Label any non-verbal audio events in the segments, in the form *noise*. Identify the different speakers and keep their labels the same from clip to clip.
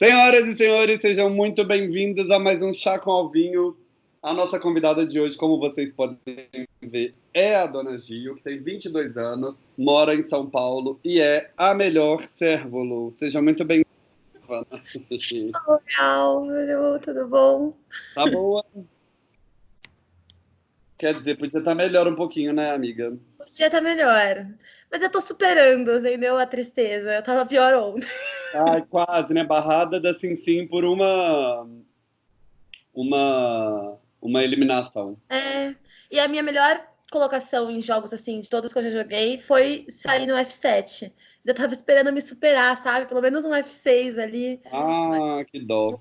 Speaker 1: Senhoras e senhores, sejam muito bem-vindos a mais um Chá com Alvinho. A nossa convidada de hoje, como vocês podem ver, é a Dona Gil, que tem 22 anos, mora em São Paulo e é a melhor cérvulo. Seja muito bem-vinda.
Speaker 2: Oi, Álvaro, tudo bom?
Speaker 1: Tá boa? Quer dizer, podia estar melhor um pouquinho, né, amiga?
Speaker 2: Podia estar melhor. Mas eu tô superando, entendeu? A tristeza. Eu tava pior ontem.
Speaker 1: Ai, quase, né? Barrada da Sim Sim por uma. Uma. Uma eliminação.
Speaker 2: É. E a minha melhor colocação em jogos, assim, de todos que eu já joguei, foi sair no F7. Eu tava esperando me superar, sabe? Pelo menos um F6 ali.
Speaker 1: Ah, que dó.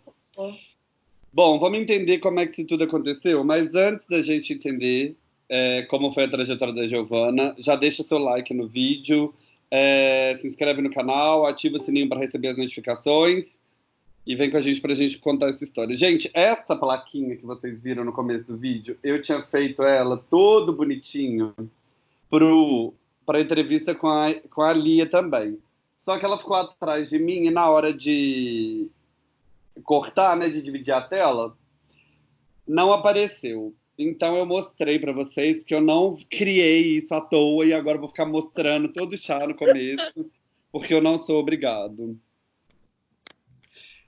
Speaker 1: Bom, vamos entender como é que isso tudo aconteceu, mas antes da gente entender é, como foi a trajetória da Giovana, já deixa seu like no vídeo, é, se inscreve no canal, ativa o sininho para receber as notificações e vem com a gente para a gente contar essa história. Gente, essa plaquinha que vocês viram no começo do vídeo, eu tinha feito ela todo bonitinho para a entrevista com a, com a Lia também. Só que ela ficou atrás de mim e na hora de cortar, né, de dividir a tela, não apareceu. Então eu mostrei para vocês, porque eu não criei isso à toa e agora vou ficar mostrando todo chá no começo, *laughs* porque eu não sou obrigado.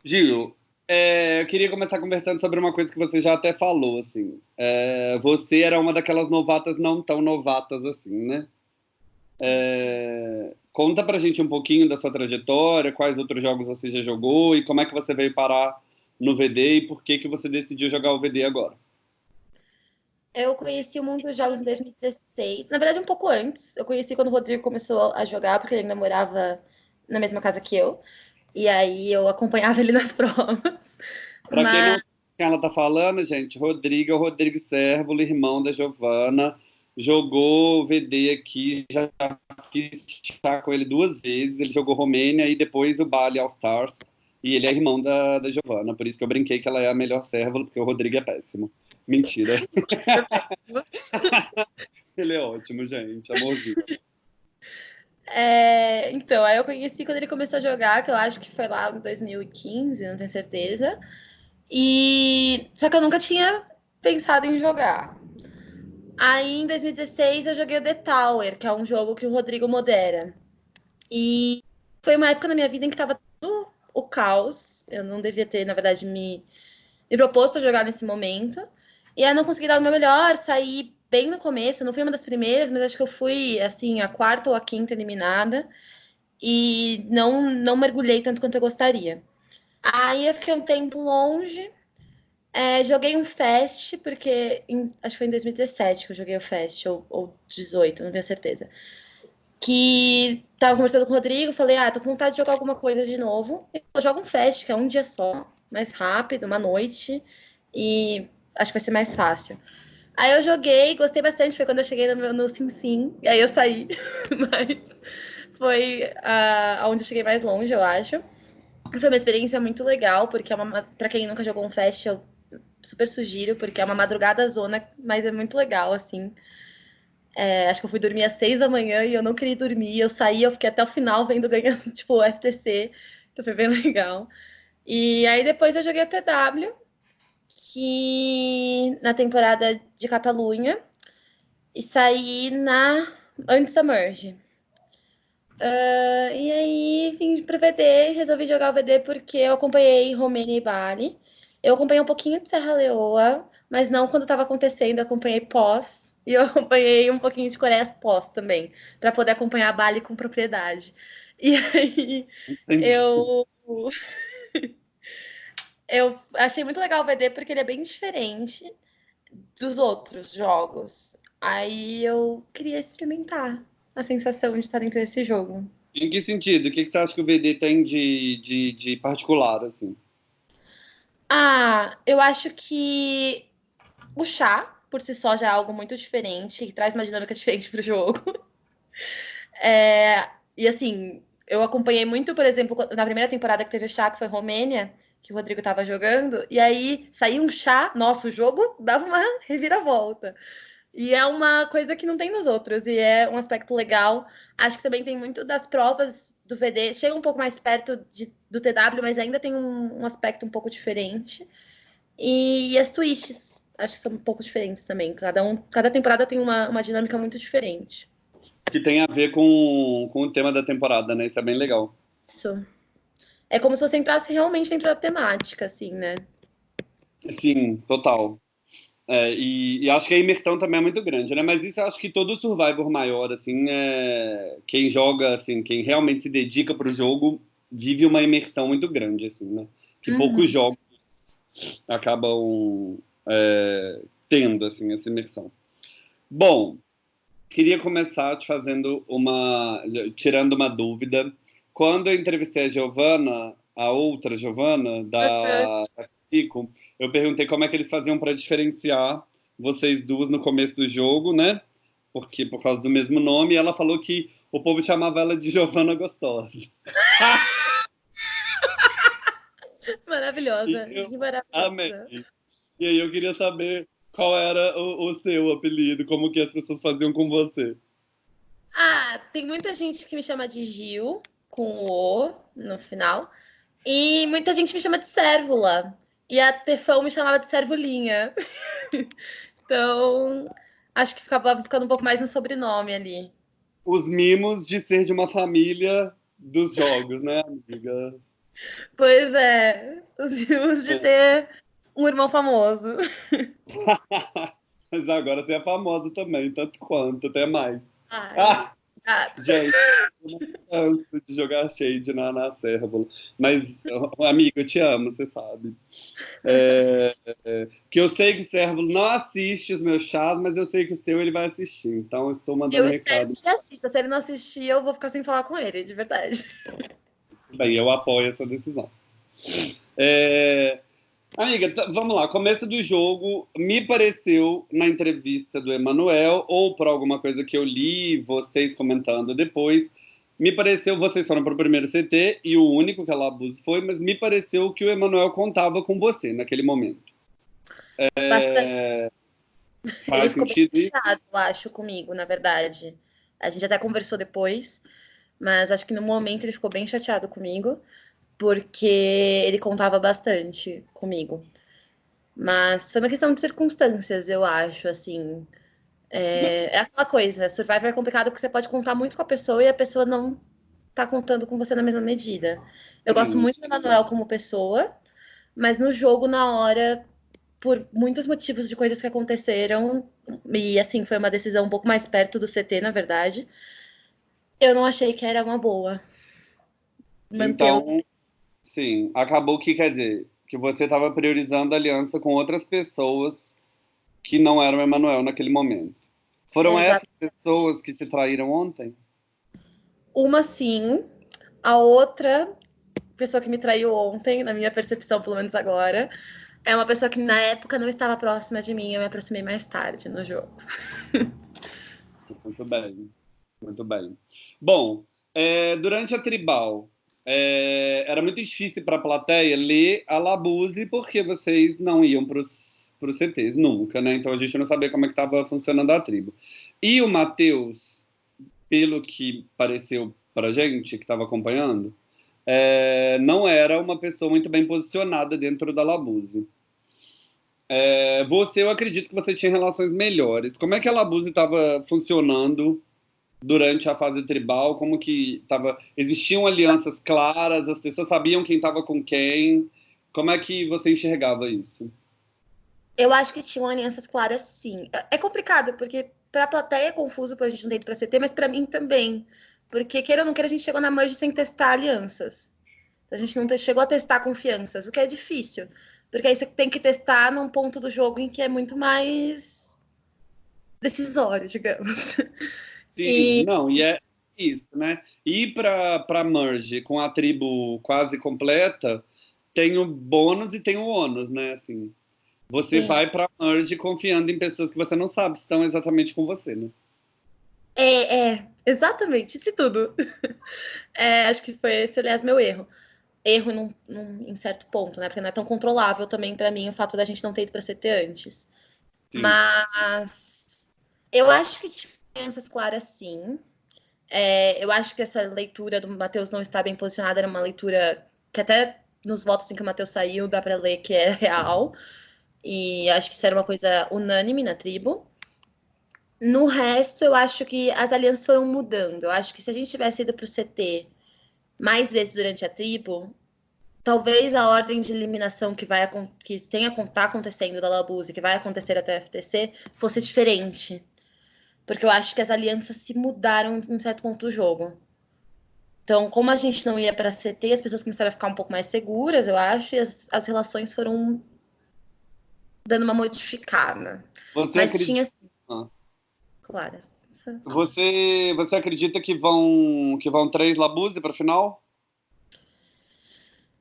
Speaker 1: Gil, é, eu queria começar conversando sobre uma coisa que você já até falou, assim. É, você era uma daquelas novatas não tão novatas assim, né? É, conta pra gente um pouquinho da sua trajetória, quais outros jogos você já jogou e como é que você veio parar no VD e por que, que você decidiu jogar o VD agora.
Speaker 2: Eu conheci o mundo dos jogos em 2016. Na verdade, um pouco antes. Eu conheci quando o Rodrigo começou a jogar, porque ele ainda morava na mesma casa que eu. E aí eu acompanhava ele nas *laughs* provas.
Speaker 1: Pra Mas... quem não sabe quem ela tá falando, gente, Rodrigo é o Rodrigo Sérvulo, irmão da Giovana. Jogou VD aqui, já fiz chá com ele duas vezes. Ele jogou Romênia e depois o Bali All Stars. E ele é irmão da, da Giovana, por isso que eu brinquei que ela é a melhor Sérvulo, porque o Rodrigo é péssimo. Mentira. *laughs* ele é ótimo, gente. Amorzinho.
Speaker 2: É, então, aí eu conheci quando ele começou a jogar, que eu acho que foi lá em 2015, não tenho certeza. E só que eu nunca tinha pensado em jogar. Aí em 2016 eu joguei o The Tower, que é um jogo que o Rodrigo modera. E foi uma época na minha vida em que tava tudo o caos. Eu não devia ter, na verdade, me, me proposto a jogar nesse momento. E aí não consegui dar o meu melhor, saí bem no começo, não fui uma das primeiras, mas acho que eu fui, assim, a quarta ou a quinta eliminada. E não, não mergulhei tanto quanto eu gostaria. Aí eu fiquei um tempo longe, é, joguei um Fest, porque em, acho que foi em 2017 que eu joguei o Fest, ou, ou 18, não tenho certeza. Que tava conversando com o Rodrigo, falei, ah, tô com vontade de jogar alguma coisa de novo. Eu jogo um Fest, que é um dia só, mais rápido, uma noite, e acho que vai ser mais fácil. Aí eu joguei, gostei bastante, foi quando eu cheguei no, meu, no Sim Sim, e aí eu saí, *laughs* mas foi uh, onde eu cheguei mais longe, eu acho. Foi uma experiência muito legal, porque é uma, pra quem nunca jogou um fest, eu super sugiro, porque é uma madrugada zona, mas é muito legal, assim. É, acho que eu fui dormir às seis da manhã e eu não queria dormir. Eu saí, eu fiquei até o final vendo *laughs* ganhando, tipo, o FTC. Então foi bem legal. E aí depois eu joguei a TW, que na temporada de Catalunha e saí na antes da merge. Uh, e aí vim para o VD, resolvi jogar o VD porque eu acompanhei Romênia e Bali. Eu acompanhei um pouquinho de Serra Leoa, mas não quando estava acontecendo, acompanhei pós. *laughs* E eu acompanhei um pouquinho de Coreia pós também, para poder acompanhar Bali com propriedade. E aí Entendi. eu eu achei muito legal o VD porque ele é bem diferente dos outros jogos. Aí eu queria experimentar a sensação de estar dentro desse jogo.
Speaker 1: Em que sentido? O que você acha que o VD tem de, de, de particular, assim?
Speaker 2: Ah, eu acho que o chá, por si só, já é algo muito diferente, que traz uma dinâmica *laughs* diferente para o jogo. É, e assim, eu acompanhei muito, por exemplo, na primeira temporada que teve o chá, que foi Romênia, que o Rodrigo estava jogando, e aí saía um chá, nosso jogo *laughs* dava uma reviravolta. E é uma coisa que não tem nos outros, e é um aspecto legal. Acho que também tem muito das provas do VD, chega um pouco mais perto de, do TW, mas ainda tem um, um aspecto um pouco diferente. E, e, as twists, acho que são um pouco diferentes também. Cada, um, cada temporada tem uma, uma dinâmica muito diferente.
Speaker 1: Que tem a ver com, com o tema da temporada, né? Isso é bem legal.
Speaker 2: Isso. É como se você entrasse realmente dentro da temática, assim, né?
Speaker 1: Sim, total. É, e, e, acho que a imersão também é muito grande, né? Mas isso eu acho que todo Survivor maior, assim, é... quem joga, assim, quem realmente se dedica para o jogo, vive uma imersão muito grande, assim, né? Que uhum. poucos jogos acabam é, tendo, assim, essa imersão. Bom, queria começar te fazendo uma... tirando uma dúvida. Quando eu entrevistei a Giovana, a outra Giovana, da... Uhum Rico, eu perguntei como é que eles faziam para diferenciar vocês duas no começo do jogo, né? Porque por causa do mesmo nome, ela falou que o povo chamava ela de Giovana Gostosa. *laughs*
Speaker 2: Maravilhosa. Eu maravilhosa.
Speaker 1: Amei. E aí eu queria saber qual era o, o, seu apelido, como que as pessoas faziam com você.
Speaker 2: Ah, tem muita gente que me chama de Gil, com o no final. E muita gente me chama de Cérvula. E a Tefão me chamava de Servolinha. *laughs* então, acho que ficava ficando um pouco mais no sobrenome ali.
Speaker 1: Os mimos de ser de uma família dos jogos, né, amiga?
Speaker 2: Pois é, os mimos de é. ter um irmão famoso. *laughs*
Speaker 1: Mas agora você é famosa também, tanto quanto, até mais. Ai. Ah! Gente, eu não canso de jogar shade na, na Cérvula. Mas, amigo, eu te amo, você sabe. É, é, que eu sei que o Cérvulo não assiste os meus chás, mas eu sei que o seu ele vai assistir. Então, eu estou mandando eu recado. Eu
Speaker 2: espero que ele assista. Se ele não assistir, eu vou ficar sem falar com ele, de verdade.
Speaker 1: Bem, eu apoio essa decisão. É, Amiga, vamos lá. Começo do jogo, me pareceu na entrevista do Emanuel, ou por alguma coisa que eu li, vocês comentando depois, me pareceu, vocês foram para o primeiro CT e o único que a Labuse foi, mas me pareceu que o Emanuel contava com você naquele momento.
Speaker 2: É... Bastante. Faz Ele sentido isso? eu acho, comigo, na verdade. A gente até conversou depois, mas acho que no momento ele ficou bem chateado comigo porque ele contava bastante comigo. Mas foi uma questão de circunstâncias, eu acho, assim. É, é aquela coisa, Survivor é complicado porque você pode contar muito com a pessoa e a pessoa não tá contando com você na mesma medida. Eu gosto muito do Manuel como pessoa, mas no jogo, na hora, por muitos motivos de coisas que aconteceram, e assim, foi uma decisão um pouco mais perto do CT, na verdade, eu não achei que era uma boa.
Speaker 1: Manter então, Sim, acabou que quer dizer que você estava priorizando a aliança com outras pessoas que não eram Emanuel naquele momento. Foram Exatamente. essas pessoas que te traíram ontem?
Speaker 2: Uma sim, a outra pessoa que me traiu ontem, na minha percepção, pelo menos agora, é uma pessoa que na época não estava próxima de mim, eu me aproximei mais tarde no jogo. *laughs*
Speaker 1: Muito bem, muito bem. Bom, é, durante a tribal, é, era muito difícil para a plateia ler a Labuse porque vocês não iam para os CTs nunca, né? Então a gente não sabia como é que estava funcionando a tribo. E o Matheus, pelo que pareceu para gente que estava acompanhando, é, não era uma pessoa muito bem posicionada dentro da Labuse. É, você, eu acredito que você tinha relações melhores. Como é que a Labuse estava funcionando durante a fase tribal, como que estava, existiam alianças claras, as pessoas sabiam quem estava com quem, como é que você enxergava isso?
Speaker 2: Eu acho que tinham alianças claras, sim. É complicado, porque para a plateia é confuso, porque a gente não tem para CT, mas para mim também. Porque, queira ou não queira, a gente chegou na merge sem testar alianças. A gente não chegou a testar confianças, o que é difícil. Porque aí você tem que testar num ponto do jogo em que é muito mais decisório, digamos. *laughs*
Speaker 1: Sim, e... não, e é isso, né? Ir para merge com a tribo quase completa tem o bônus e tem o ônus, né? Assim, você Sim. vai para merge confiando em pessoas que você não sabe se estão exatamente com você, né?
Speaker 2: É, é, exatamente, isso tudo. *laughs* É, acho que foi esse, aliás, meu erro. Erro num, num, em certo ponto, né? Porque não é tão controlável também para mim o fato da gente não ter ido para CT antes. Sim. Mas eu acho que tipo, crianças claras, sim. É, eu acho que essa leitura do Matheus não está bem posicionada era uma leitura que até nos votos em que o Matheus saiu dá para ler que é *laughs* real. E acho que isso era uma coisa unânime na tribo. No resto, eu acho que as alianças foram mudando. Eu acho que se a gente tivesse ido para o CT mais vezes durante a tribo, talvez a ordem de eliminação que vai que tenha tá acontecendo da Labuse, que vai acontecer até a FTC, fosse diferente. Porque eu acho que as alianças se mudaram em certo ponto do jogo. Então, como a gente não ia para CT, as pessoas começaram a ficar um pouco mais seguras, eu acho, e as, as relações foram dando uma modificada. Você Mas acredita... tinha assim, ah. Claro.
Speaker 1: Você, você acredita que vão que vão três Labuse para final?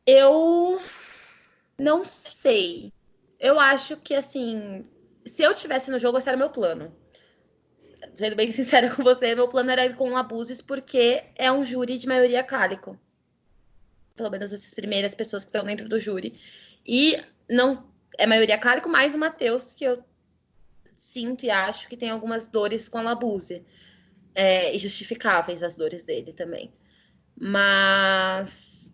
Speaker 2: Eu não sei. Eu acho que assim, se eu tivesse no jogo, esse era meu plano. Sendo bem sincera com você, meu plano era ir com Labuses porque é um júri de maioria cálico. Pelo menos essas primeiras pessoas que estão dentro do júri. E não é maioria cálico mais o Matheus, que eu sinto e acho que tem algumas dores com a Labuse. É, e justificáveis as dores dele também. Mas.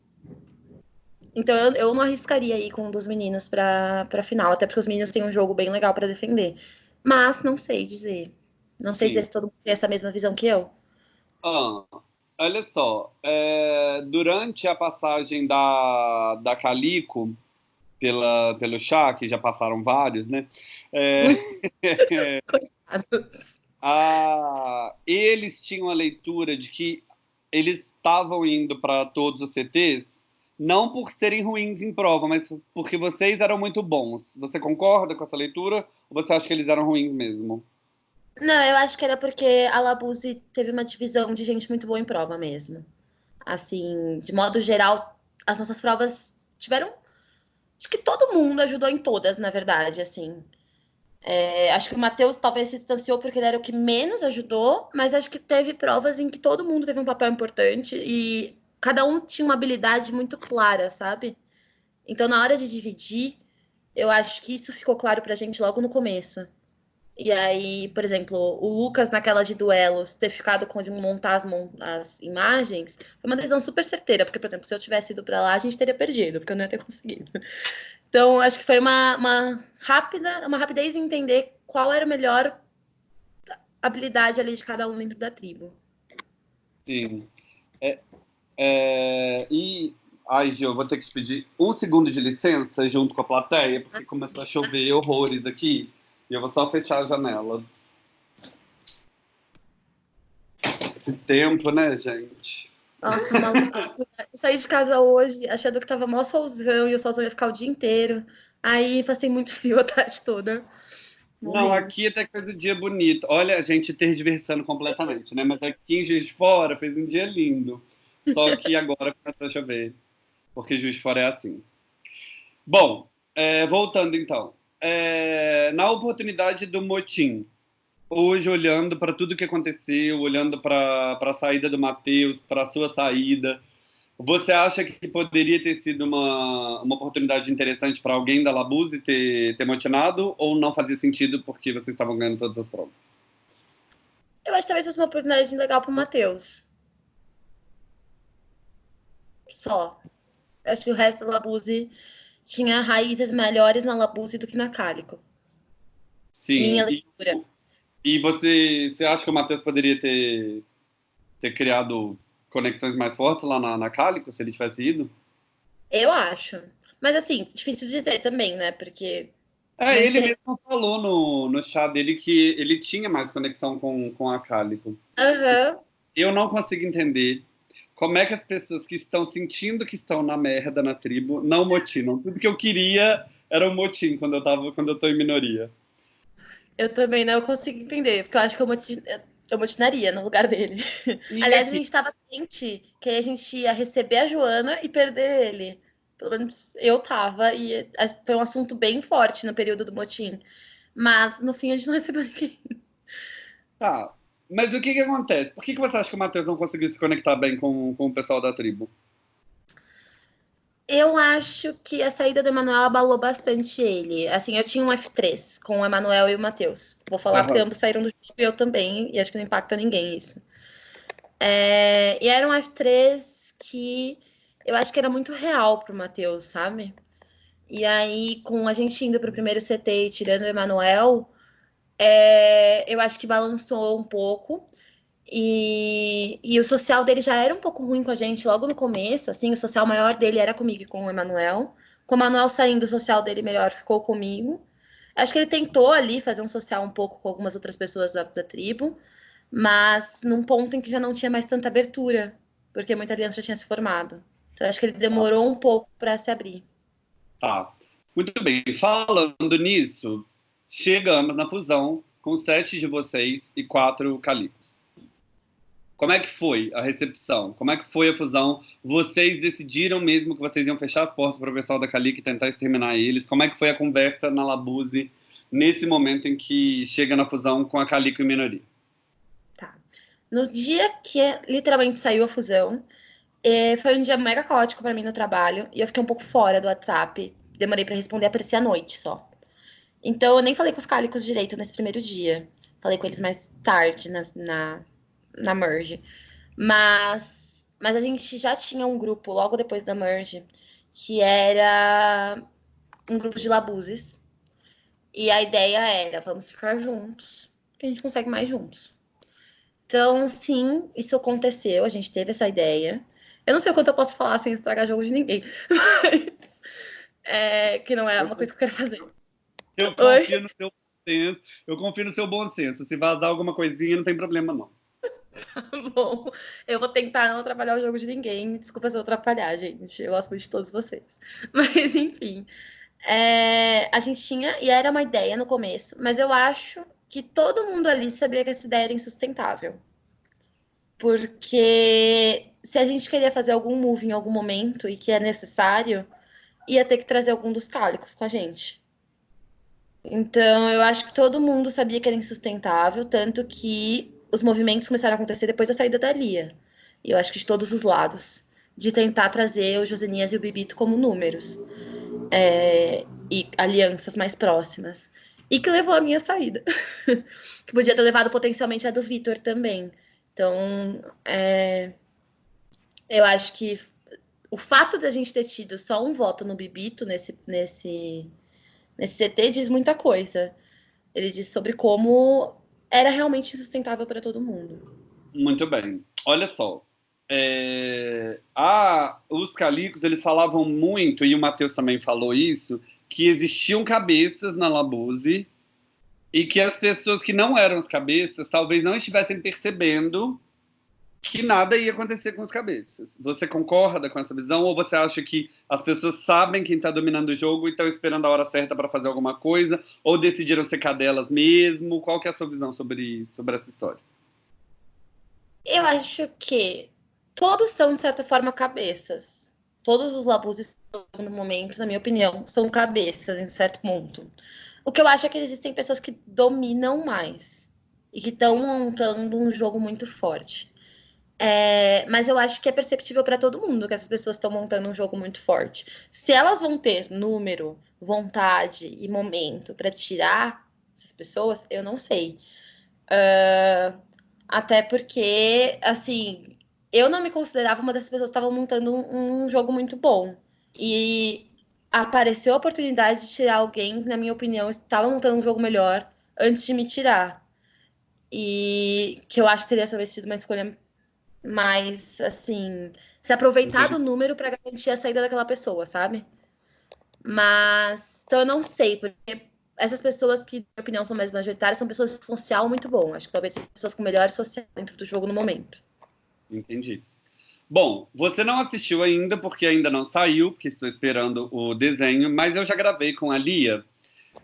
Speaker 2: Então eu, não arriscaria ir com um dos meninos para final, até porque os meninos têm um jogo bem legal para defender. Mas não sei dizer. Não sei Sim. dizer se todo mundo tem essa mesma visão que eu.
Speaker 1: Ah, olha só. É, durante a passagem da, da Calico, pela, pelo chá, que já passaram vários, né? *laughs* É, *laughs* a, eles tinham a leitura de que eles estavam indo para todos os CTs não por serem ruins em prova, mas porque vocês eram muito bons. Você concorda com essa leitura ou você acha que eles eram ruins mesmo?
Speaker 2: Não, eu acho que era porque a Labuse teve uma divisão de gente muito boa em prova mesmo. Assim, de modo geral, as nossas provas tiveram Acho que todo mundo ajudou em todas, na verdade, assim. É, acho que o Matheus talvez se distanciou porque ele era o que menos ajudou, mas acho que teve provas em que todo mundo teve um papel importante e cada um tinha uma habilidade muito clara, sabe? Então, na hora de dividir, eu acho que isso ficou claro pra gente logo no começo. E aí, por exemplo, o Lucas, naquela de duelos, ter ficado com de montar as, as, imagens, foi uma decisão super certeira, porque, por exemplo, se eu tivesse ido para lá, a gente teria perdido, porque eu não ia ter *laughs* conseguido. Então, acho que foi uma, uma rápida, uma rapidez em entender qual era a melhor habilidade ali de cada um dentro da tribo.
Speaker 1: Sim. É, é, e, ai, Gil, vou ter que te pedir um segundo de licença junto com a plateia, porque começou a chover horrores aqui. E eu vou só fechar a janela. Esse tempo, né, gente?
Speaker 2: Nossa, maluca. eu saí de casa hoje achando que tava mó solzão e o solzão ia ficar o dia inteiro. Aí passei muito frio a tarde toda.
Speaker 1: Não, aqui até que fez um dia bonito. Olha, a gente tergiversando completamente, né? Mas aqui em Juiz de Fora fez um dia lindo. Só que agora começou a chover. Porque Juiz de Fora é assim. Bom, é, voltando então é, na oportunidade do motim, hoje olhando para tudo que aconteceu, olhando para a saída do Matheus, para a sua saída, você acha que poderia ter sido uma, uma oportunidade interessante para alguém da Labuse ter, ter motinado ou não fazia sentido porque vocês estavam ganhando todas as provas?
Speaker 2: Eu acho que talvez fosse uma oportunidade legal para o Matheus. Só. Eu acho que o resto da Labuse tinha raízes melhores na Labuse do que na Cálico.
Speaker 1: Sim. Minha leitura. E, e você, você acha que o Matheus poderia ter, ter criado conexões mais fortes lá na, na Cálico, se ele tivesse ido?
Speaker 2: Eu acho. Mas assim, difícil dizer também, né? Porque.
Speaker 1: É, ele mesmo falou no, no chá dele que ele tinha mais conexão com, com a Cálico.
Speaker 2: Uhum.
Speaker 1: Eu não consigo entender como é que as pessoas que estão sentindo que estão na merda na tribo não motinam? Tudo que eu queria era um motim quando eu tava, quando eu tô em minoria.
Speaker 2: Eu também não consigo entender, porque eu acho que eu, motin... eu motinaria no lugar dele. E Aliás, assim... a gente tava ciente que a gente ia receber a Joana e perder ele. Pelo menos eu tava, e foi um assunto bem forte no período do motim. Mas no fim a gente não recebeu ninguém.
Speaker 1: Tá, mas o que que acontece? Por que, que você acha que o Matheus não conseguiu se conectar bem com, com o pessoal da tribo?
Speaker 2: Eu acho que a saída do Emanuel abalou bastante ele. Assim, eu tinha um F3 com o Emanuel e o Matheus. Vou falar uhum. porque ambos saíram do jogo e eu também, e acho que não impacta ninguém isso. É, e eram as três que eu acho que era muito real pro Matheus, sabe? E aí, com a gente indo pro primeiro CT e tirando o Emanuel, é, eu acho que balançou um pouco. E, e o social dele já era um pouco ruim com a gente logo no começo, assim, o social maior dele era comigo e com o Emanuel. Com o Emanuel saindo, o social dele melhor ficou comigo. Acho que ele tentou ali fazer um social um pouco com algumas outras pessoas da, da tribo, mas num ponto em que já não tinha mais tanta abertura, porque muita aliança já tinha se formado. Então acho que ele demorou um pouco para se abrir.
Speaker 1: Tá. Muito bem. Falando nisso, chegamos na fusão com sete de vocês e quatro Calicos. Como é que foi a recepção? Como é que foi a fusão? Vocês decidiram mesmo que vocês iam fechar as portas para o pessoal da Calic e tentar exterminar eles? Como é que foi a conversa na Labuse nesse momento em que chega na fusão com a Calico e minoria?
Speaker 2: Tá. No dia que literalmente saiu a fusão, é, foi um dia mega caótico para mim no trabalho e eu fiquei um pouco fora do WhatsApp. Demorei para responder, aparecia à noite só. Então eu nem falei com os cálicos direito nesse primeiro dia. Falei com eles mais tarde na, na na merge. Mas, mas a gente já tinha um grupo logo depois da merge que era um grupo de labuzes. E a ideia era, vamos ficar juntos, que a gente consegue mais juntos. Então, sim, isso aconteceu, a gente teve essa ideia. Eu não sei o quanto eu posso falar sem estragar jogo de ninguém, *laughs* mas é, que não é uma coisa que eu quero fazer.
Speaker 1: Eu confio Oi? no seu bom senso. Eu confio no seu bom senso. Se vazar alguma coisinha, não tem problema, não.
Speaker 2: Tá *laughs* bom. Eu vou tentar não atrapalhar o jogo de ninguém. Desculpa se eu atrapalhar, gente. Eu gosto muito de todos vocês. *laughs* Mas, enfim. É, a gente tinha, e era uma ideia no começo, mas eu acho que todo mundo ali sabia que essa ideia era insustentável. Porque se a gente queria fazer algum move em algum momento e que é necessário, ia ter que trazer algum dos cálicos com a gente. Então, eu acho que todo mundo sabia que era insustentável, tanto que os movimentos começaram a acontecer depois da saída da Lia. E eu acho que de todos os lados. De tentar trazer o Josenias e o Bibito como números. É, e alianças mais próximas. E que levou a minha saída. *laughs* que podia ter levado potencialmente a do Vitor também. Então, é, eu acho que o fato de a gente ter tido só um voto no Bibito nesse, nesse, nesse CT diz muita coisa. Ele diz sobre como era realmente insustentável para todo mundo.
Speaker 1: Muito bem. Olha só. É... Ah, os calicos, eles falavam muito, e o Matheus também falou isso, que existiam cabeças na Labuse e que as pessoas que não eram as cabeças talvez não estivessem percebendo que nada ia acontecer com os cabeças. Você concorda com essa visão ou você acha que as pessoas sabem quem está dominando o jogo e estão esperando a hora certa para fazer alguma coisa ou decidiram ser cadelas mesmo? Qual que é a sua visão sobre, sobre essa história?
Speaker 2: Eu acho que todos são, de certa forma, cabeças. Todos os labuzes, no momento, na minha opinião, são cabeças, em certo ponto. O que eu acho é que existem pessoas que dominam mais e que estão montando um jogo muito forte. É, mas eu acho que é perceptível para todo mundo que essas pessoas estão montando um jogo muito forte. Se elas vão ter número, vontade e momento para tirar essas pessoas, eu não sei. Uh, até porque, assim, eu não me considerava uma dessas pessoas que estavam montando um, um jogo muito bom. E apareceu a oportunidade de tirar alguém que, na minha opinião, estava montando um jogo melhor antes de me tirar. E que eu acho que teria talvez sido uma escolha mais, assim, se aproveitar do número para garantir a saída daquela pessoa, sabe? Mas, então eu não sei, porque essas pessoas que, na minha opinião, são mais majoritárias são pessoas com social muito bom. Acho que talvez sejam pessoas com melhor social dentro do jogo no momento.
Speaker 1: Entendi. Bom, você não assistiu ainda, porque ainda não saiu, porque estou esperando o desenho, mas eu já gravei com a Lia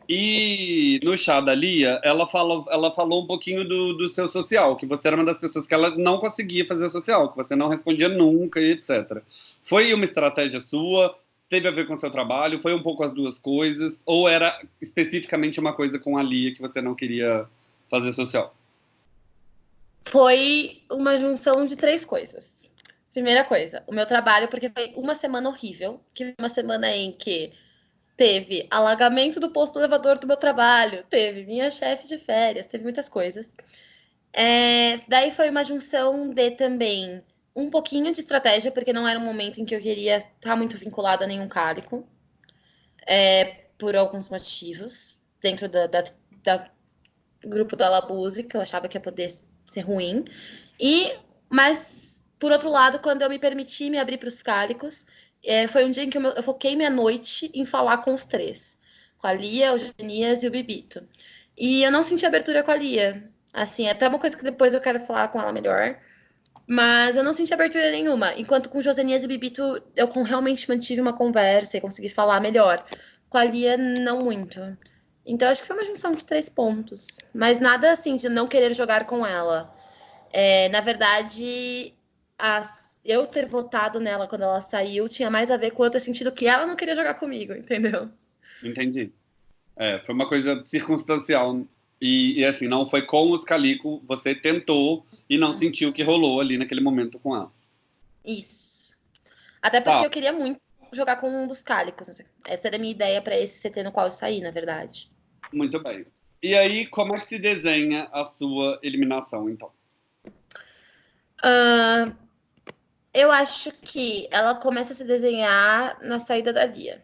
Speaker 1: e no chá da Lia, ela falou, ela falou um pouquinho do, do seu social, que você era uma das pessoas que ela não conseguia fazer social, que você não respondia nunca e etc. Foi uma estratégia sua? Teve a ver com o seu trabalho? Foi um pouco as duas coisas? Ou era especificamente uma coisa com a Lia que você não queria fazer social?
Speaker 2: Foi uma junção de três coisas. Primeira coisa, o meu trabalho, porque foi uma semana horrível, que foi uma semana em que Teve alagamento do posto elevador do meu trabalho, teve minha chefe de férias, teve muitas coisas. É, daí foi uma junção de também um pouquinho de estratégia, porque não era um momento em que eu queria estar muito vinculada a nenhum cálico, é, por alguns motivos, dentro da, da, da grupo da Labuse, que eu achava que ia poder ser ruim. E, mas, por outro lado, quando eu me permiti me abrir para os cálicos, é, foi um dia em que eu, eu foquei minha noite em falar com os três. Com a Lia, o Genias e o Bibito. E eu não senti abertura com a Lia. Assim, é até uma coisa que depois eu quero falar com ela melhor. Mas eu não senti abertura nenhuma. Enquanto com Josenias e Bibito eu realmente mantive uma conversa e consegui falar melhor. Com a Lia, não muito. Então acho que foi uma junção de três pontos. Mas nada assim de não querer jogar com ela. É, na verdade, as, eu ter votado nela quando ela saiu tinha mais a ver com ter sentido que ela não queria jogar comigo, entendeu?
Speaker 1: Entendi. É, foi uma coisa circunstancial. E, e, assim, não foi com os Calico, você tentou e não sentiu que rolou ali naquele momento com ela.
Speaker 2: Isso. Até porque tá. eu queria muito jogar com um dos Cálicos. Assim. Essa era a minha ideia para esse CT no qual eu saí, na verdade.
Speaker 1: Muito bem. E aí, como é que se desenha a sua eliminação, então?
Speaker 2: Uh, eu acho que ela começa a se desenhar na saída da Lia.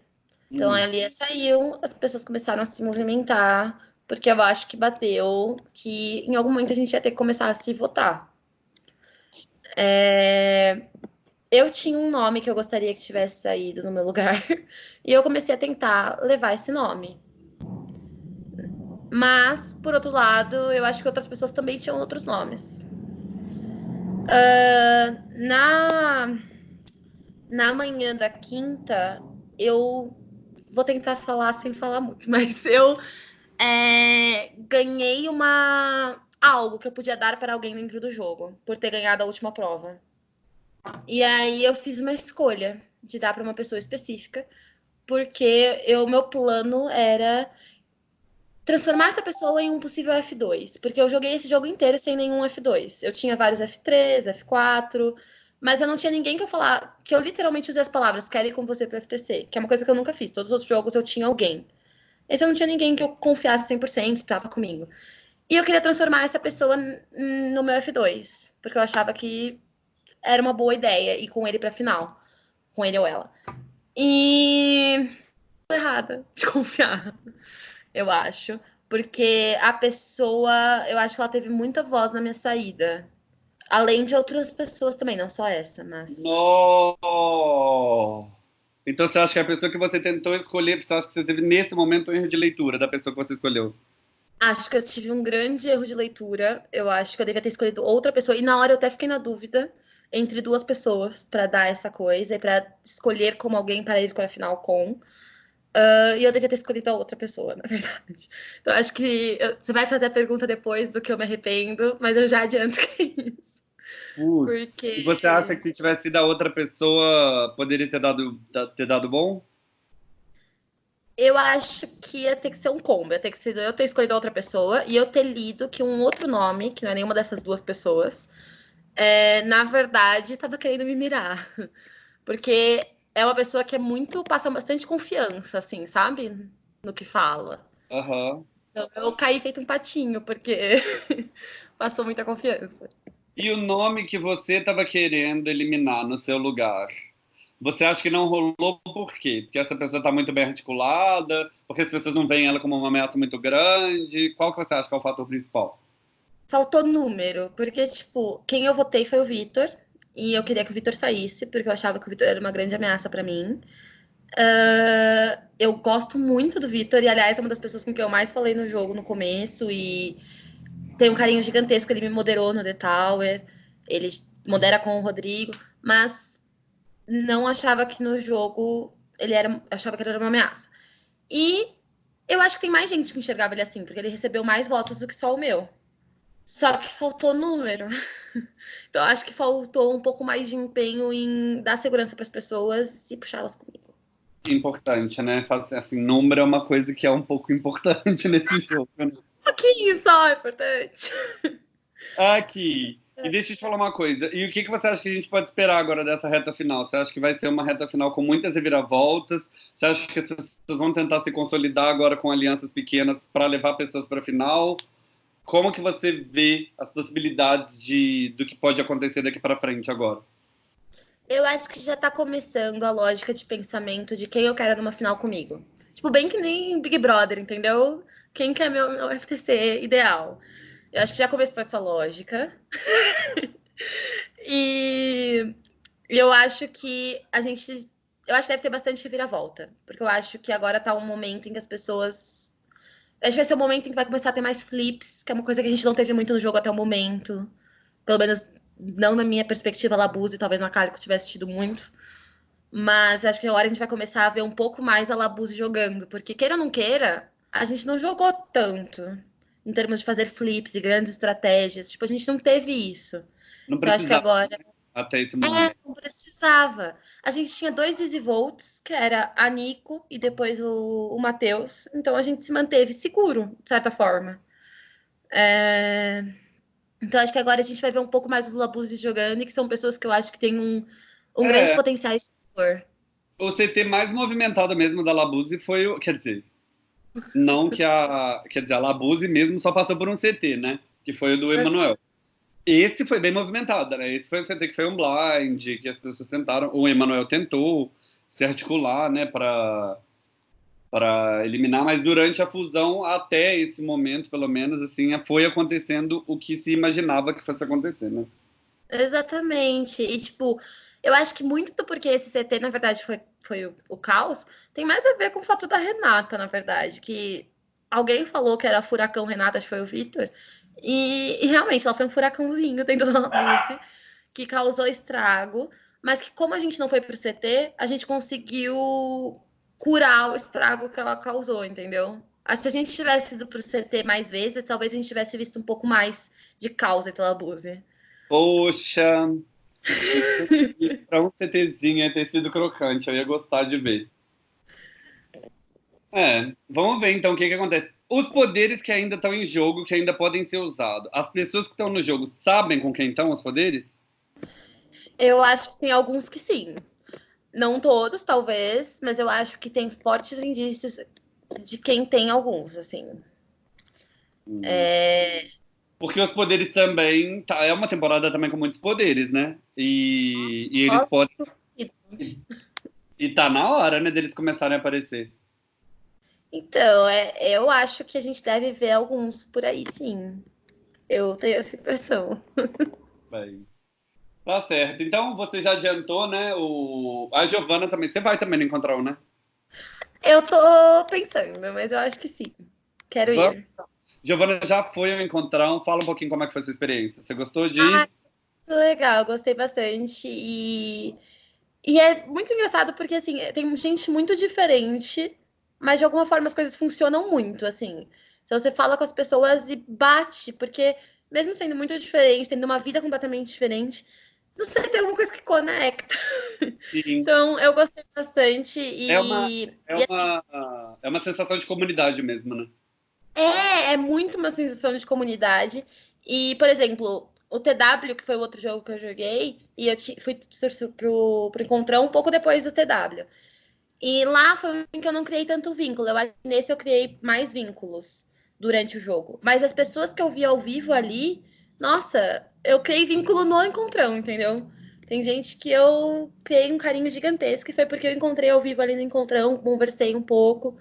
Speaker 2: Então, hum. a Lia saiu, as pessoas começaram a se movimentar, porque eu acho que bateu que em algum momento a gente ia ter que começar a se votar. É... Eu tinha um nome que eu gostaria que tivesse saído no meu lugar, *laughs* e eu comecei a tentar levar esse nome. Mas, por outro lado, eu acho que outras pessoas também tinham outros nomes. Uh, na, na manhã da quinta, eu vou tentar falar sem falar muito, *laughs* mas eu é, ganhei uma algo que eu podia dar para alguém dentro do jogo, por ter ganhado a última prova. E aí eu fiz uma escolha de dar para uma pessoa específica, porque o meu plano era transformar essa pessoa em um possível F2, porque eu joguei esse jogo inteiro sem nenhum F2. Eu tinha vários F3, F4, mas eu não tinha ninguém que eu falar, que eu literalmente usei as palavras, quero ir com você para FTC, que é uma coisa que eu nunca fiz. Todos os outros jogos eu tinha alguém. Esse eu não tinha ninguém que eu confiasse 100% e tava comigo. E eu queria transformar essa pessoa no meu F2, porque eu achava que era uma boa ideia ir com ele pra final. Com ele ou ela. E. errada de *laughs* confiar, eu acho. Porque a pessoa, eu acho que ela teve muita voz na minha saída. Além de outras pessoas também, não só essa, mas.
Speaker 1: No! Então você acha que a pessoa que você tentou escolher, você acha que você teve nesse momento um erro de leitura da pessoa que você escolheu?
Speaker 2: Acho que eu tive um grande erro de leitura. Eu acho que eu devia ter escolhido outra pessoa. E na hora eu até fiquei na dúvida entre duas pessoas para dar essa coisa e para escolher como alguém para ir para a final com. Uh, e eu devia ter escolhido a outra pessoa, na *laughs* verdade. Então acho que eu, você vai fazer a pergunta depois do que eu me arrependo, mas eu já adianto *laughs* que é isso.
Speaker 1: Putz. Porque... E você acha que se tivesse sido a outra pessoa, poderia ter dado, ter dado bom?
Speaker 2: Eu acho que ia ter que ser um combo. Ia ter que ser eu ter escolhido outra pessoa e eu ter lido que um outro nome, que não é nenhuma dessas duas pessoas, é, na verdade, estava querendo me mirar. *laughs* Porque é uma pessoa que é muito. passa bastante confiança, assim, sabe? No que fala.
Speaker 1: Uhum.
Speaker 2: Então, eu caí feito um patinho, porque *laughs* passou muita confiança.
Speaker 1: E o nome que você estava querendo eliminar no seu lugar? Você acha que não rolou por quê? Porque essa pessoa está muito bem articulada? Porque as pessoas não veem ela como uma ameaça muito grande? Qual que você acha que é o fator principal?
Speaker 2: Faltou número, porque, tipo, quem eu votei foi o Vitor, e eu queria que o Vitor saísse, porque eu achava que o Vitor era uma grande ameaça para mim. Uh, eu gosto muito do Vitor, e aliás, é uma das pessoas com quem eu mais falei no jogo no começo, e tem um carinho gigantesco, ele me moderou no The Tower, ele modera com o Rodrigo, mas não achava que no jogo ele era, achava que ele era uma ameaça. E eu acho que tem mais gente que enxergava ele assim, porque ele recebeu mais votos do que só o meu. Só que faltou número. *laughs* Então acho que faltou um pouco mais de empenho em dar segurança para as pessoas e puxá-las comigo.
Speaker 1: Importante, né? Assim, número é uma coisa que é um pouco importante *laughs* nesse jogo. Né?
Speaker 2: pouquinho só é importante.
Speaker 1: Aqui. E deixa eu te falar uma coisa. E o que, que você acha que a gente pode esperar agora dessa reta final? Você acha que vai ser uma reta final com muitas reviravoltas? Você acha que as pessoas vão tentar se consolidar agora com alianças pequenas para levar pessoas para a final? Como que você vê as possibilidades de, do que pode acontecer daqui para frente agora?
Speaker 2: Eu acho que já tá começando a lógica de pensamento de quem eu quero numa final comigo. Tipo, bem que nem Big Brother, entendeu? Quem quer meu, meu FTC ideal. Eu acho que já começou essa lógica. *laughs* e eu acho que a gente. Eu acho que deve ter bastante reviravolta. Porque eu acho que agora tá um momento em que as pessoas. Acho que vai ser um momento em que vai começar a ter mais flips, que é uma coisa que a gente não teve muito no jogo até o momento. Pelo menos não na minha perspectiva, Labuse, talvez na Calico tivesse tido muito. Mas acho que agora a gente vai começar a ver um pouco mais a Labuse jogando. Porque, queira ou não queira, a gente não jogou tanto em termos de fazer flips e grandes estratégias. Tipo, a gente não teve isso.
Speaker 1: Não Eu acho que agora.
Speaker 2: Até esse momento. É, não precisava. A gente tinha dois easy volts, que era a Nico e depois o, o Matheus. Então a gente se manteve seguro, de certa forma. É... Então acho que agora a gente vai ver um pouco mais os Labuzes jogando, e que são pessoas que eu acho que têm um, um é. grande potencial de
Speaker 1: O CT mais movimentado mesmo da Labuse foi o. Quer dizer, não que a. Quer dizer, a Labuse mesmo só passou por um CT, né? Que foi o do Emanuel. Esse foi bem movimentado, né? Esse foi que foi um blind, que as pessoas tentaram. O Emanuel tentou se articular, né, para para eliminar, mas durante a fusão, até esse momento, pelo menos, assim, foi acontecendo o que se imaginava que fosse acontecer, né?
Speaker 2: Exatamente. E, tipo, eu acho que muito do porquê esse CT, na verdade, foi, foi o, o, caos, tem mais a ver com o fato da Renata, na verdade, que alguém falou que era furacão Renata, acho que foi o Vitor, e, e, realmente ela foi um furacãozinho dentro da luz que causou estrago, mas que como a gente não foi pro CT, a gente conseguiu curar o estrago que ela causou, entendeu? Acho que se a gente tivesse ido pro CT mais vezes, talvez a gente tivesse visto um pouco mais de causa pela Buse.
Speaker 1: Poxa, *laughs* para um CTzinho ia ter sido crocante, eu ia gostar de ver. É, vamos ver então o que, que acontece. Os poderes que ainda estão em jogo, que ainda podem ser usados. As pessoas que estão no jogo sabem com quem estão os poderes?
Speaker 2: Eu acho que tem alguns que sim. Não todos, talvez, mas eu acho que tem fortes indícios de quem tem alguns, assim.
Speaker 1: Hum. É... Porque os poderes também. Tá, é uma temporada também com muitos poderes, né? E, e eles Nossa. podem. E, e tá na hora, né, deles começarem a aparecer.
Speaker 2: Então, é, eu acho que a gente deve ver alguns por aí, sim. Eu tenho essa impressão. *laughs*
Speaker 1: Bem, tá certo. Então, você já adiantou, né? O... A Giovana também. Você vai também encontrar um, né?
Speaker 2: Eu tô pensando, mas eu acho que sim. Quero Vamos. ir.
Speaker 1: Giovana já foi ao encontrão. Fala um pouquinho como é que foi a sua experiência. Você gostou de.
Speaker 2: Ah, legal, gostei bastante. E, e é muito engraçado porque assim, tem gente muito diferente, mas de alguma forma as coisas funcionam muito, assim. Então você fala com as pessoas e bate, porque mesmo sendo muito diferente, tendo uma vida completamente diferente, não sei, tem alguma coisa que conecta. Sim. *laughs* Então, eu gostei bastante. E,
Speaker 1: é, uma, é, e, uma, assim, é uma sensação de comunidade mesmo, né?
Speaker 2: É, é muito uma sensação de comunidade. E, por exemplo, o TW, que foi o outro jogo que eu joguei, e eu fui pro, pro Encontrão um pouco depois do TW. E lá foi em que eu não criei tanto vínculo. Eu, nesse eu criei mais vínculos durante o jogo. Mas as pessoas que eu vi ao vivo ali, nossa, eu criei vínculo no Encontrão, entendeu? Tem gente que eu criei um carinho gigantesco, e foi porque eu encontrei ao vivo ali no Encontrão, conversei um pouco.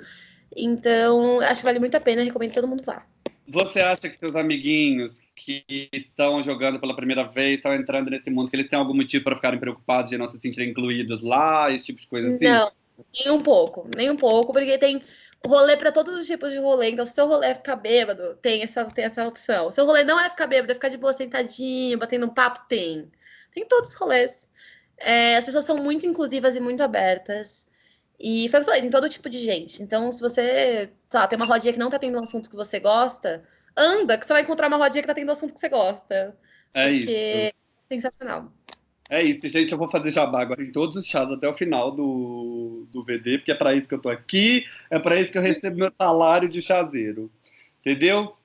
Speaker 2: Então, acho que vale muito a pena, recomendo todo mundo lá.
Speaker 1: Você acha que seus amiguinhos que estão jogando pela primeira vez, estão entrando nesse mundo, que eles têm algum motivo para ficarem preocupados de não se sentirem incluídos lá, esse tipo de coisa assim?
Speaker 2: Não, nem um pouco, nem um pouco, porque tem rolê para todos os tipos de rolê. Então, se seu rolê é ficar bêbado, tem essa, tem essa opção. Se seu rolê não é ficar bêbado, é ficar de boa sentadinho, batendo um papo, tem. Tem todos os rolês. É, as pessoas são muito inclusivas e muito abertas. E foi o que eu falei, tem todo tipo de gente. Então, se você, sei lá, tem uma rodinha que não tá tendo um assunto que você gosta, anda, que você vai encontrar uma rodinha que tá tendo um assunto que você gosta.
Speaker 1: É
Speaker 2: porque
Speaker 1: isso.
Speaker 2: é sensacional.
Speaker 1: É isso, gente. Eu vou fazer jabá agora em todos os chás até o final do, do VD, porque é para isso que eu tô aqui, é para isso que eu recebo meu salário de chazeiro. Entendeu?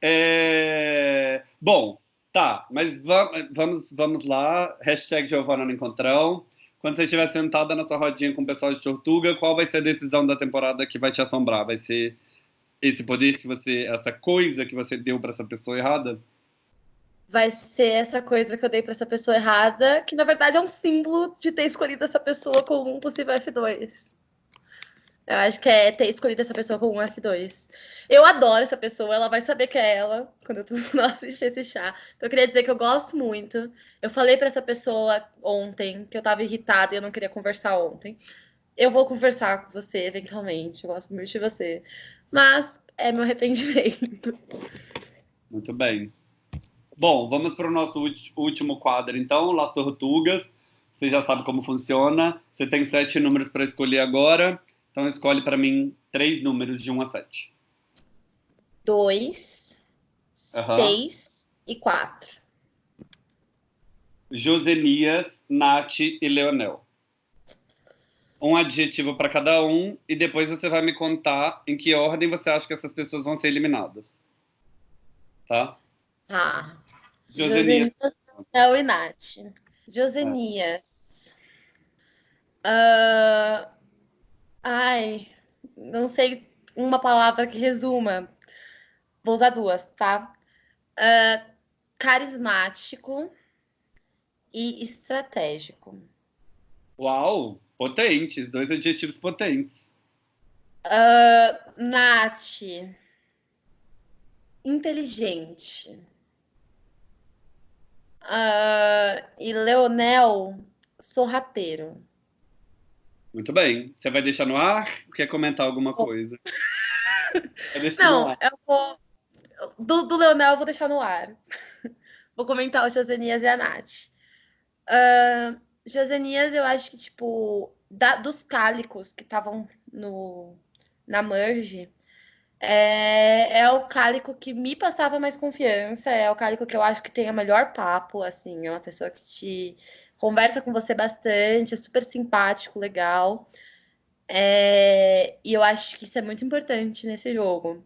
Speaker 1: É... Bom, tá, mas vamos, vamos lá. Hashtag Giovana no Encontrão quando você estiver sentada na sua rodinha com o pessoal de Tortuga, qual vai ser a decisão da temporada que vai te assombrar? Vai ser esse poder que você, essa coisa que você deu para essa pessoa errada?
Speaker 2: Vai ser essa coisa que eu dei para essa pessoa errada, que na verdade é um símbolo de ter escolhido essa pessoa como um possível F2. Eu acho que é ter escolhido essa pessoa como um F2. Eu adoro essa pessoa, ela vai saber que é ela quando eu *laughs* assistir esse chá. Então eu queria dizer que eu gosto muito. Eu falei para essa pessoa ontem que eu tava irritada e eu não queria conversar ontem. Eu vou conversar com você eventualmente, eu gosto muito de você. Mas é meu arrependimento.
Speaker 1: Muito bem. Bom, vamos para o nosso último quadro, então, Las Tortugas. Você já sabe como funciona. Você tem sete números para escolher agora. Então, escolhe para mim três números de 1 a 7.
Speaker 2: 2, 6 e 4.
Speaker 1: Josenias, Nath e Leonel. Um adjetivo para cada um e depois você vai me contar em que ordem você acha que essas pessoas vão ser eliminadas. Tá?
Speaker 2: Tá. Josenias, Leonel e Nath. Josenias. É. Uh Ai, não sei uma palavra que resuma. Vou usar duas, tá? Uh, carismático e estratégico.
Speaker 1: Uau, potentes, dois adjetivos potentes.
Speaker 2: Uh, Nath, inteligente. Uh, e Leonel, sorrateiro.
Speaker 1: Muito bem. Você vai deixar no ar? Quer comentar alguma coisa? *laughs*
Speaker 2: Não, eu vou. Do, do Leonel eu vou deixar no ar. *laughs* vou comentar o Josenias e a Nath. Uh, Josenias, eu acho que, tipo, da, dos cálicos que estavam no na merge, é, é o cálico que me passava mais confiança, é o cálico que eu acho que tem o melhor papo, assim, é uma pessoa que te conversa com você bastante, é super simpático, legal. É, e eu acho que isso é muito importante nesse jogo.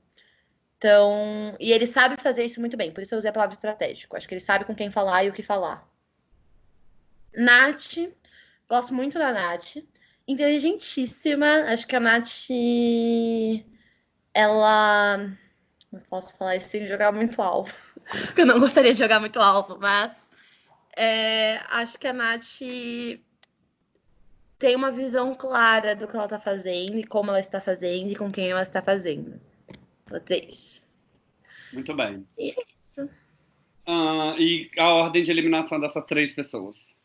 Speaker 2: Então, e ele sabe fazer isso muito bem, por isso eu usei a palavra estratégico. Acho que ele sabe com quem falar e o que falar. Nath, gosto muito da Nath. Inteligentíssima, acho que a Nath. Ela. Não posso falar isso sem jogar muito alvo. *laughs* eu não gostaria de jogar muito alvo, mas é, acho que a Nath tem uma visão clara do que ela está fazendo e como ela está fazendo e com quem ela está fazendo. Vou dizer isso.
Speaker 1: Muito bem.
Speaker 2: E é isso.
Speaker 1: Uh, e a ordem de eliminação dessas três pessoas?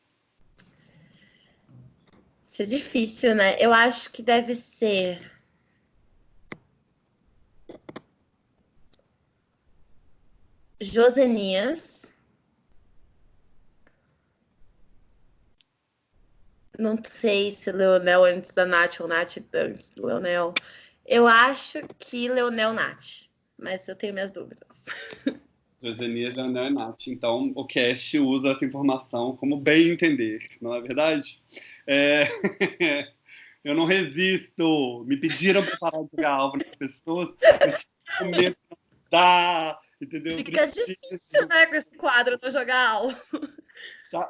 Speaker 2: Isso é difícil, né? Eu acho que deve ser. Josenias. Não sei se Leonel antes da Nath ou Nath antes do Leonel. Eu acho que Leonel Nath, mas eu tenho minhas dúvidas. *laughs*
Speaker 1: Josenias, Leonel e Nath. Então, o cast usa essa informação como bem entender, não é verdade? É... *laughs* eu não resisto. Me pediram para parar de alvo nas pessoas. *laughs* Eu medo dá, entendeu?
Speaker 2: Fica difícil, né, com esse quadro do jogar alvo.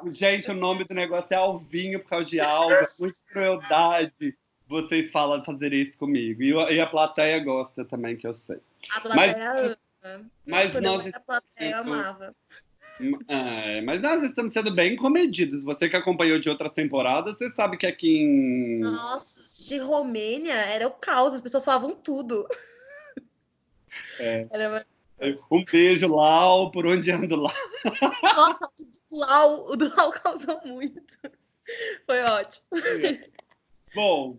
Speaker 1: Gente, o nome do negócio é Alvinho por causa de alga, muita crueldade. Vocês falam fazer isso comigo. E, e, a plateia gosta também, que eu sei.
Speaker 2: A plateia
Speaker 1: mas, ama. Mas nós
Speaker 2: a plateia sendo... amava.
Speaker 1: É, mas nós estamos sendo bem comedidos. Você que acompanhou de outras temporadas, você sabe que aqui em.
Speaker 2: Nossa, de Romênia era o caos, as pessoas falavam tudo.
Speaker 1: É. Era um beijo, Lau, por onde ando lá.
Speaker 2: Nossa, o Lau, o do Lau *laughs* causou muito. Foi ótimo.
Speaker 1: Bom,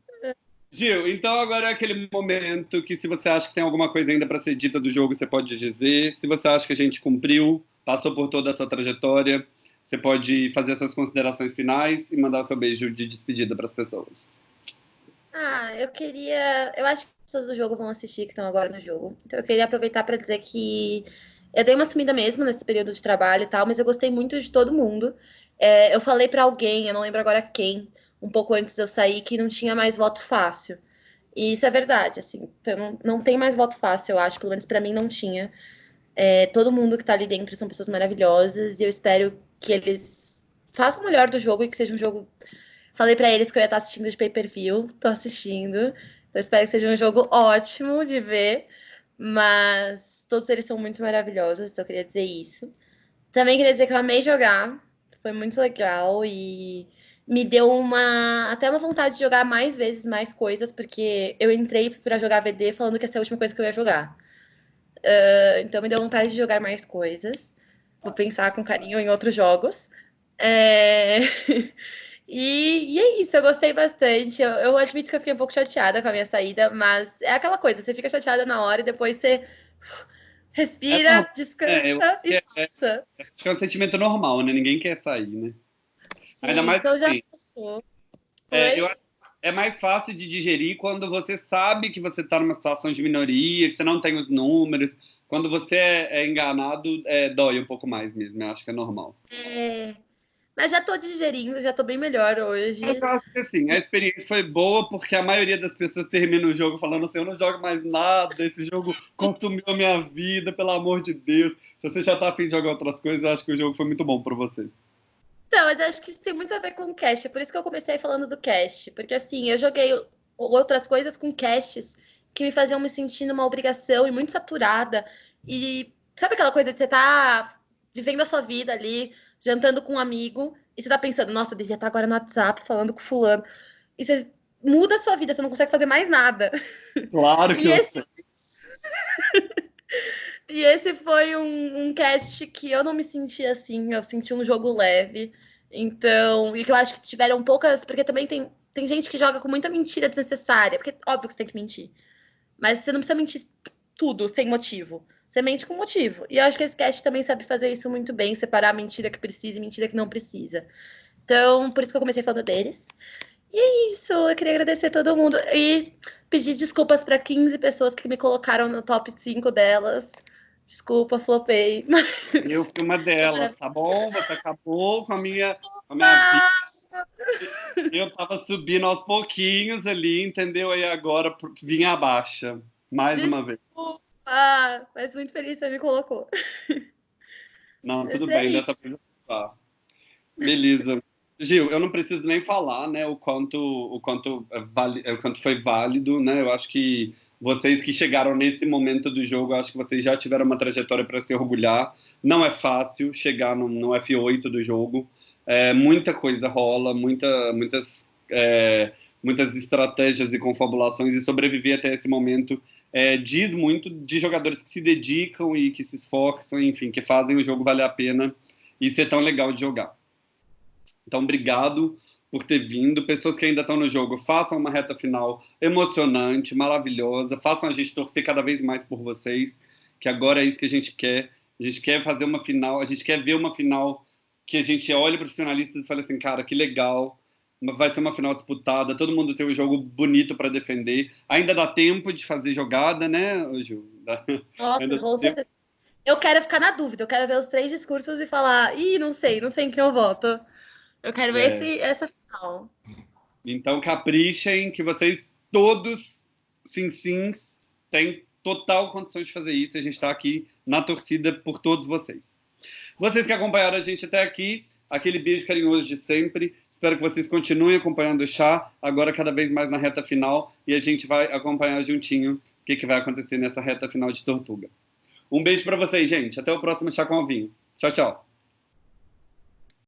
Speaker 1: Gil, então agora é aquele momento que se você acha que tem alguma coisa ainda para ser dita do jogo, você pode dizer. Se você acha que a gente cumpriu, passou por toda essa trajetória, você pode fazer essas considerações finais e mandar seu beijo de despedida para as pessoas.
Speaker 2: Ah, eu queria. Eu acho que as pessoas do jogo vão assistir que estão agora no jogo. Então eu queria aproveitar para dizer que eu dei uma sumida mesmo nesse período de trabalho e tal, mas eu gostei muito de todo mundo. É, eu falei para alguém, eu não lembro agora quem, um pouco antes de eu sair, que não tinha mais voto fácil. E isso é verdade, assim. Então não, tem mais voto fácil, eu acho. Pelo menos para mim não tinha. É, todo mundo que tá ali dentro são pessoas maravilhosas e eu espero que eles façam o melhor do jogo e que seja um jogo Falei para eles que eu ia estar assistindo de pay-per-view, tô assistindo. Então espero que seja um jogo ótimo de ver. Mas todos eles são muito maravilhosos, então eu queria dizer isso. Também queria dizer que eu amei jogar, foi muito legal e me deu uma até uma vontade de jogar mais vezes mais coisas, porque eu entrei para jogar VD falando que essa é a última coisa que eu ia jogar. Uh, então me deu vontade de jogar mais coisas. Vou pensar com carinho em outros jogos. É... *laughs* e, e, é isso, eu gostei bastante. Eu, eu, admito que eu fiquei um pouco chateada com a minha saída, mas é aquela coisa, você fica chateada na hora e depois você respira, é, descansa é, e
Speaker 1: é, passa. É, é, um sentimento normal, né? Ninguém quer sair, né? Sim, Ainda mais então já assim, passou. É, eu, é mais fácil de digerir quando você sabe que você está numa situação de minoria, que você não tem os números. Quando você é, é enganado, é, dói um pouco mais mesmo. Eu acho que é normal.
Speaker 2: É. Mas já estou digerindo, já estou bem melhor hoje.
Speaker 1: Eu acho que assim, a experiência foi boa porque a maioria das pessoas termina o jogo falando assim: eu não jogo mais nada, esse jogo consumiu a minha vida, pelo amor de Deus. Se você já está afim de jogar outras coisas, eu acho que o jogo foi muito bom para você.
Speaker 2: Então, mas acho que isso tem muito a ver com o cast. É por isso que eu comecei falando do cast. Porque assim, eu joguei outras coisas com casts que me faziam me sentir numa obrigação e muito saturada. E sabe aquela coisa de você tá vivendo a sua vida ali, jantando com um amigo, e você tá pensando, nossa, eu devia estar agora no WhatsApp falando com fulano. E você muda a sua vida, você não consegue fazer mais nada.
Speaker 1: Claro que
Speaker 2: e esse... *laughs* E esse foi um, um cast que eu não me senti assim, eu senti um jogo leve. Então, e que eu acho que tiveram poucas. Porque também tem, tem gente que joga com muita mentira desnecessária. Porque óbvio que você tem que mentir. Mas você não precisa mentir tudo sem motivo. Você mente com motivo. E eu acho que esse cast também sabe fazer isso muito bem, separar mentira que precisa e mentira que não precisa. Então, por isso que eu comecei falando deles. E é isso, eu queria agradecer a todo mundo e pedir desculpas para 15 pessoas que me colocaram no top 5 delas. Desculpa, flopei. *laughs*
Speaker 1: Eu fui uma delas, tá bom? Você acabou com a minha, com a minha vida. Eu tava subindo aos pouquinhos ali, entendeu? Aí agora vinha abaixo, mais
Speaker 2: Desculpa,
Speaker 1: uma vez.
Speaker 2: Mas muito feliz que você me colocou.
Speaker 1: Não, tudo bem, dessa vez tá. Beleza. Gil, eu não preciso nem falar, né, o quanto, o quanto, é o quanto foi válido, né? Eu acho que vocês que chegaram nesse momento do jogo, acho que vocês já tiveram uma trajetória para se orgulhar. Não é fácil chegar no, no F8 do jogo. É, muita coisa rola, muita, muitas, é, muitas estratégias e confabulações, e sobreviver até esse momento é, diz muito de jogadores que se dedicam e que se esforçam, enfim, que fazem o jogo valer a pena e ser tão legal de jogar. Então, obrigado por ter vindo. Pessoas que ainda estão no jogo, façam uma reta final emocionante, maravilhosa. Façam a gente torcer cada vez mais por vocês, que agora é isso que a gente quer. A gente quer fazer uma final, a gente quer ver uma final que a gente olhe para os finalistas e fale assim, cara, que legal. Vai ser uma final disputada, todo mundo tem um jogo bonito para defender. Ainda dá tempo de fazer jogada, né, Ju?
Speaker 2: Nossa, com certeza. Eu quero ficar na dúvida, eu quero ver os três discursos e falar, ih, não sei, não sei em quem eu voto. Eu quero ver é. esse, essa final.
Speaker 1: Então caprichem que vocês todos, sim, sim, têm total condição de fazer isso. A gente está aqui na torcida por todos vocês. Vocês que acompanharam a gente até aqui, aquele beijo carinhoso de sempre. Espero que vocês continuem acompanhando o chá, agora cada vez mais na reta final, e a gente vai acompanhar juntinho o que, que vai acontecer nessa reta final de Tortuga. Um beijo para vocês, gente. Até o próximo Chá com Alvinho. Tchau, tchau.